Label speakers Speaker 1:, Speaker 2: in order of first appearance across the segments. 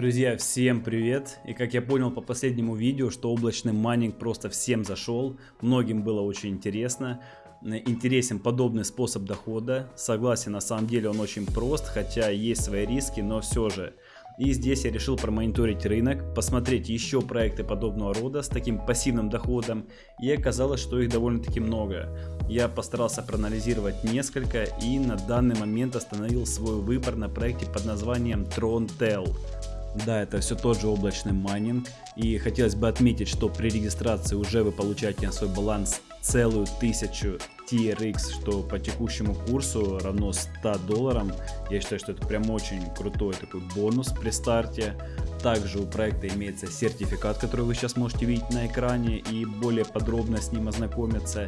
Speaker 1: Друзья, всем привет! И как я понял по последнему видео, что облачный майнинг просто всем зашел, многим было очень интересно. Интересен подобный способ дохода. Согласен, на самом деле он очень прост, хотя есть свои риски, но все же. И здесь я решил промониторить рынок, посмотреть еще проекты подобного рода с таким пассивным доходом. И оказалось, что их довольно-таки много. Я постарался проанализировать несколько и на данный момент остановил свой выбор на проекте под названием TronTel. Да, это все тот же облачный майнинг. И хотелось бы отметить, что при регистрации уже вы получаете на свой баланс целую тысячу TRX, что по текущему курсу равно 100 долларам. Я считаю, что это прям очень крутой такой бонус при старте. Также у проекта имеется сертификат, который вы сейчас можете видеть на экране и более подробно с ним ознакомиться.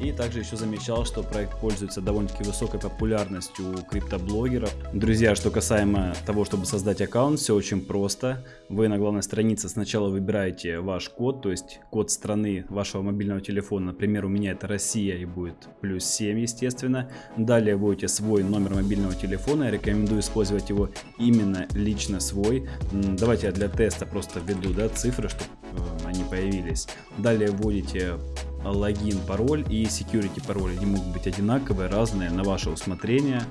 Speaker 1: И также еще замечал, что проект пользуется довольно-таки высокой популярностью у криптоблогеров. Друзья, что касаемо того, чтобы создать аккаунт, все очень просто. Вы на главной странице сначала выбираете ваш код, то есть код страны вашего мобильного телефона. Например, у меня это Россия и будет плюс 7, естественно. Далее вводите свой номер мобильного телефона. Я рекомендую использовать его именно лично свой. Давайте я для теста просто введу да, цифры, чтобы э, они появились. Далее вводите логин, пароль и security пароль. Они могут быть одинаковые, разные, на ваше усмотрение.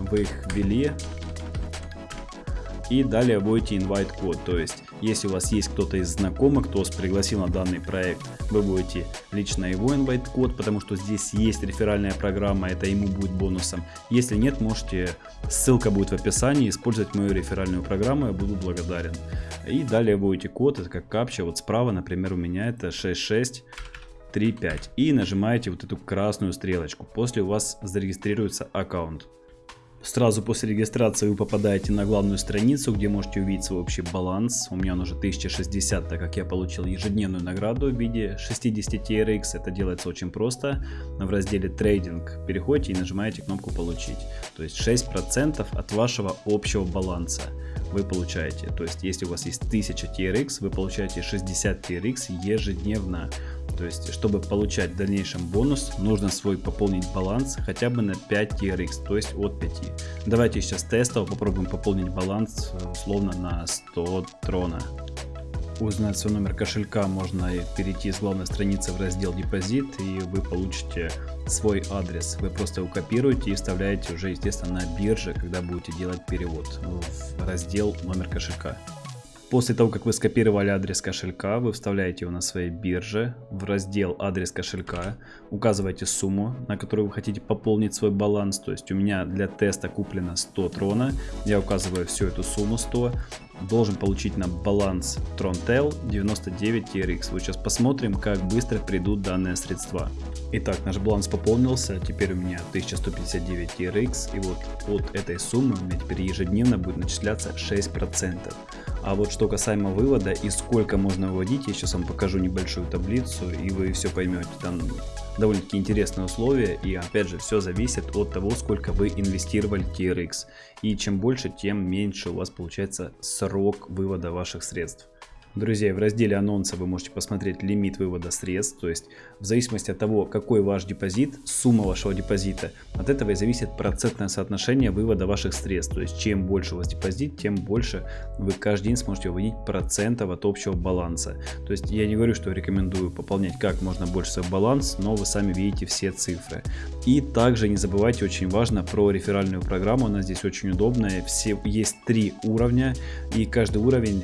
Speaker 1: Вы их ввели. И далее вводите invite код. То есть, если у вас есть кто-то из знакомых, кто вас пригласил на данный проект, вы вводите лично его invite код, потому что здесь есть реферальная программа, это ему будет бонусом. Если нет, можете, ссылка будет в описании, использовать мою реферальную программу, я буду благодарен. И далее вводите код, это как капча, вот справа, например, у меня это 66 3.5 и нажимаете вот эту красную стрелочку. После у вас зарегистрируется аккаунт. Сразу после регистрации вы попадаете на главную страницу, где можете увидеть свой общий баланс. У меня он уже 1060, так как я получил ежедневную награду в виде 60 TRX. Это делается очень просто. В разделе трейдинг переходите и нажимаете кнопку получить. То есть 6% от вашего общего баланса вы получаете. То есть если у вас есть 1000 TRX, вы получаете 60 TRX ежедневно. То есть, чтобы получать в дальнейшем бонус, нужно свой пополнить баланс хотя бы на 5 TRX, то есть от 5. Давайте сейчас тестово попробуем пополнить баланс условно на 100 трона. Узнать свой номер кошелька можно перейти с главной страницы в раздел депозит и вы получите свой адрес. Вы просто его копируете и вставляете уже естественно на бирже, когда будете делать перевод в раздел номер кошелька. После того, как вы скопировали адрес кошелька, вы вставляете его на своей бирже в раздел адрес кошелька, указываете сумму, на которую вы хотите пополнить свой баланс. То есть у меня для теста куплено 100 трона, я указываю всю эту сумму 100, должен получить на баланс Trontel 99 TRX. Вот сейчас посмотрим, как быстро придут данные средства. Итак, наш баланс пополнился, теперь у меня 1159 TRX, и вот от этой суммы у меня теперь ежедневно будет начисляться 6%. А вот что касаемо вывода и сколько можно выводить, я сейчас вам покажу небольшую таблицу и вы все поймете. Там довольно-таки интересные условия и опять же все зависит от того, сколько вы инвестировали TRX. И чем больше, тем меньше у вас получается срок вывода ваших средств. Друзья, в разделе анонса вы можете посмотреть лимит вывода средств, то есть в зависимости от того, какой ваш депозит, сумма вашего депозита, от этого и зависит процентное соотношение вывода ваших средств. То есть чем больше у вас депозит, тем больше вы каждый день сможете выводить процентов от общего баланса. То есть я не говорю, что рекомендую пополнять как можно больше свой баланс, но вы сами видите все цифры. И также не забывайте, очень важно, про реферальную программу, она здесь очень удобная. Все, есть три уровня, и каждый уровень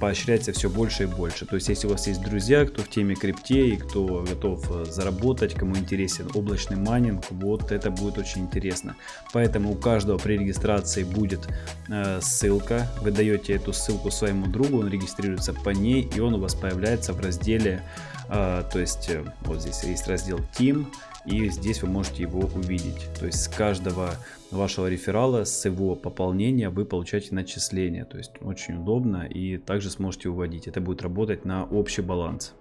Speaker 1: поощряется все больше и больше. То есть, если у вас есть друзья, кто в теме крипте и кто готов э, заработать, кому интересен облачный майнинг, вот это будет очень интересно. Поэтому у каждого при регистрации будет э, ссылка. Вы даете эту ссылку своему другу, он регистрируется по ней, и он у вас появляется в разделе, э, то есть, э, вот здесь есть раздел Team, и здесь вы можете его увидеть. То есть с каждого вашего реферала, с его пополнения вы получаете начисление. То есть очень удобно и также сможете выводить. Это будет работать на общий баланс.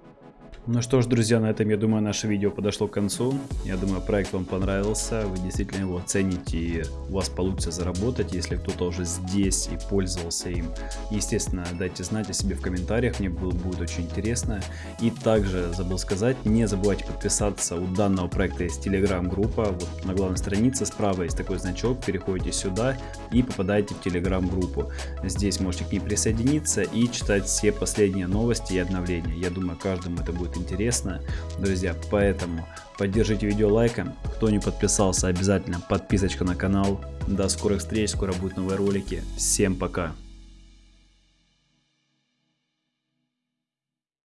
Speaker 1: Ну что ж, друзья, на этом, я думаю, наше видео подошло к концу. Я думаю, проект вам понравился, вы действительно его цените и у вас получится заработать. Если кто-то уже здесь и пользовался им, естественно, дайте знать о себе в комментариях, мне будет очень интересно. И также забыл сказать, не забывайте подписаться, у данного проекта есть телеграм-группа, вот на главной странице справа есть такой значок, переходите сюда и попадаете в телеграм-группу. Здесь можете к ней присоединиться и читать все последние новости и обновления. Я думаю, каждому это будет интересно, друзья, поэтому поддержите видео лайком, кто не подписался, обязательно подписочка на канал. До скорых встреч, скоро будут новые ролики, всем пока!